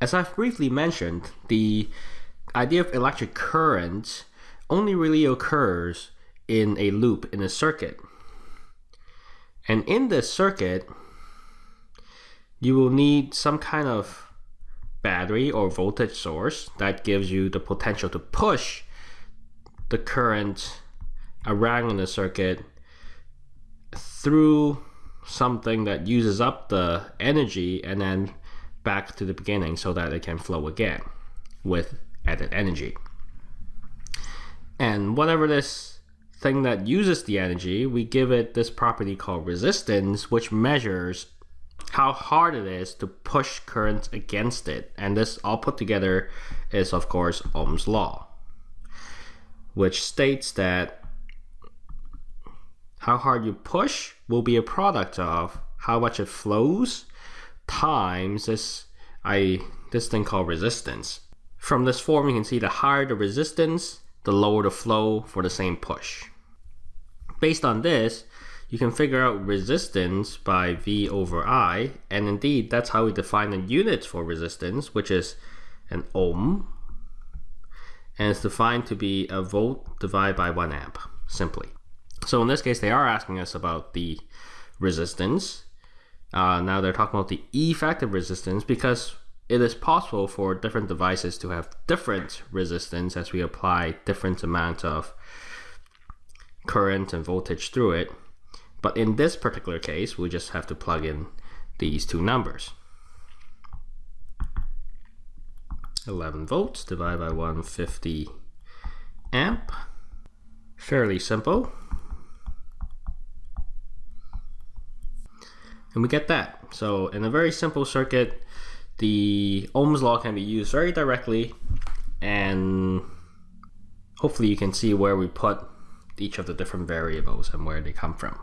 as I've briefly mentioned, the idea of electric current only really occurs in a loop in a circuit. And in this circuit, you will need some kind of battery or voltage source that gives you the potential to push the current around in the circuit through something that uses up the energy and then back to the beginning so that it can flow again with added energy. And whatever this thing that uses the energy, we give it this property called resistance, which measures how hard it is to push current against it. And this all put together is, of course, Ohm's law, which states that how hard you push will be a product of how much it flows times this I this thing called resistance. From this form, you can see the higher the resistance, the lower the flow for the same push. Based on this, you can figure out resistance by V over I, and indeed that's how we define the units for resistance, which is an ohm, and it's defined to be a volt divided by one amp, simply. So in this case, they are asking us about the resistance. Uh, now they're talking about the effective resistance because it is possible for different devices to have different resistance as we apply different amount of current and voltage through it. But in this particular case, we just have to plug in these two numbers. 11 volts divided by 150 amp. Fairly simple. And we get that. So in a very simple circuit, the Ohm's law can be used very directly and hopefully you can see where we put each of the different variables and where they come from.